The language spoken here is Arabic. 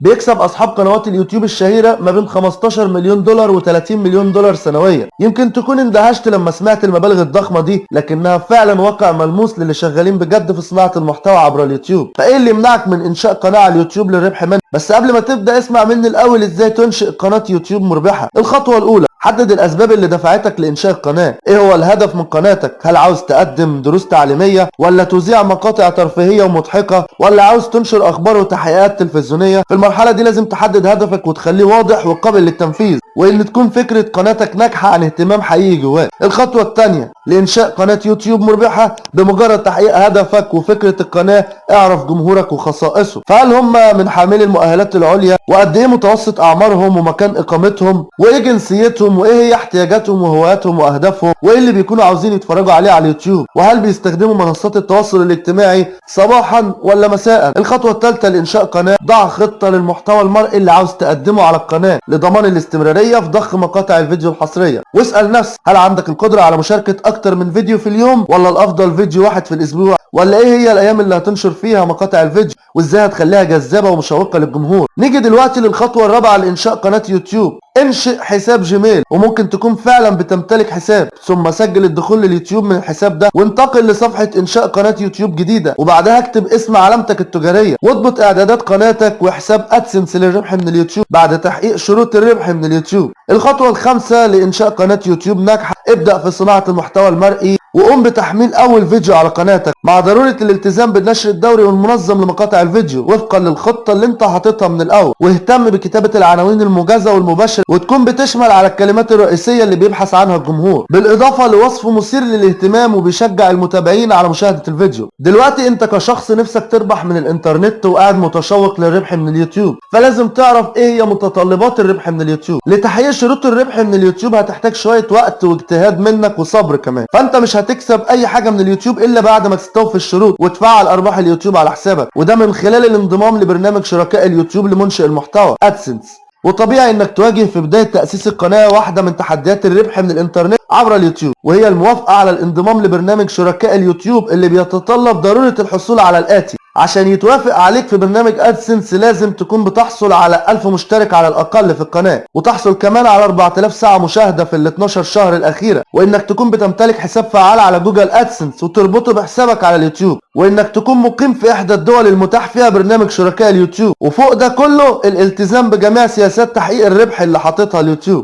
بيكسب أصحاب قنوات اليوتيوب الشهيرة ما بين 15 مليون دولار و30 مليون دولار سنويا. يمكن تكون اندهشت لما سمعت المبالغ الضخمة دي لكنها فعلا واقع ملموس للي شغالين بجد في صناعة المحتوى عبر اليوتيوب. فإيه اللي يمنعك من إنشاء قناة على اليوتيوب للربح منها بس قبل ما تبدأ اسمع مني الأول إزاي تنشئ قناة يوتيوب مربحة. الخطوة الأولى حدد الأسباب اللي دفعتك لإنشاء القناة. إيه هو الهدف من قناتك؟ هل عاوز تقدم دروس تعليمية ولا تذيع مقاطع ترفيهية ومضحكة ولا عاوز تنشر أخبار وتحقيقات تلفزيونية؟ في المرحلة دي لازم تحدد هدفك وتخليه واضح وقابل للتنفيذ. وإن تكون فكرة قناتك ناجحة عن اهتمام حقيقي جواك. الخطوة الثانية لإنشاء قناة يوتيوب مربحة بمجرد تحقيق هدفك وفكرة القناة اعرف جمهورك وخصائصه. فهل هم من حاملي المؤهلات العليا؟ وقد إيه متوسط أعمارهم ومكان إقامتهم؟ وإيه جنسيتهم؟ وإيه هي احتياجاتهم وهواياتهم وأهدافهم؟ وإيه اللي بيكونوا عاوزين يتفرجوا عليه على اليوتيوب؟ وهل بيستخدموا منصات التواصل الاجتماعي صباحا ولا مساء؟ الخطوة الثالثه لإنشاء قناة ضع خطة للمحتوى المرئي اللي عاوز تقدمه على القناة لضمان الاستمرارية في ضخ مقاطع الفيديو الحصرية. واسأل نفسك هل عندك القدرة على مشاركة أكتر من فيديو في اليوم؟ ولا الأفضل فيديو واحد في الأسبوع. ولا إيه هي الأيام اللي هتنشر فيها مقاطع الفيديو؟ وإزاي هتخليها جذابة ومشوقة للجمهور؟ نيجي دلوقتي للخطوة الرابعة لإنشاء قناة يوتيوب. انشئ حساب جيميل وممكن تكون فعلا بتمتلك حساب ثم سجل الدخول لليوتيوب من الحساب ده وانتقل لصفحة إنشاء قناة يوتيوب جديدة وبعدها اكتب اسم علامتك التجارية واضبط إعدادات قناتك وحساب AdSense للربح من اليوتيوب بعد تحقيق شروط الربح من اليوتيوب. الخطوة الخامسة لإنشاء قناة يوتيوب ناجحة. ابدأ في صناعة المحتوى المرئي. وقوم بتحميل أول فيديو على قناتك مع ضرورة الالتزام بالنشر الدوري والمنظم لمقاطع الفيديو وفقا للخطة اللي انت حاططها من الأول. واهتم بكتابة العناوين الموجزة والمباشرة وتكون بتشمل على الكلمات الرئيسية اللي بيبحث عنها الجمهور. بالإضافة لوصف مثير للاهتمام وبيشجع المتابعين على مشاهدة الفيديو. دلوقتي انت كشخص نفسك تربح من الإنترنت وقاعد متشوق للربح من اليوتيوب فلازم تعرف إيه هي متطلبات الربح من اليوتيوب. لتحقيق شروط الربح من اليوتيوب هتحتاج شوية وقت واجتهاد منك وصبر كمان. فانت مش هتكسب أي حاجة من اليوتيوب إلا بعد ما تستوفي الشروط وتفعل أرباح اليوتيوب على حسابك. وده من خلال الانضمام لبرنامج شركاء اليوتيوب لمنشئ المحتوى AdSense وطبيعي إنك تواجه في بداية تأسيس القناة واحدة من تحديات الربح من الإنترنت عبر اليوتيوب. وهي الموافقة على الانضمام لبرنامج شركاء اليوتيوب اللي بيتطلب ضرورة الحصول على الآتي. عشان يتوافق عليك في برنامج AdSense لازم تكون بتحصل على 1000 مشترك على الأقل في القناة وتحصل كمان على 4000 ساعة مشاهدة في ال 12 شهر الاخيره وإنك تكون بتمتلك حساب فعال على جوجل AdSense وتربطه بحسابك على اليوتيوب وإنك تكون مقيم في إحدى الدول المتاح فيها برنامج شركاء اليوتيوب وفوق ده كله الالتزام بجميع سياسات تحقيق الربح اللي حاططها اليوتيوب.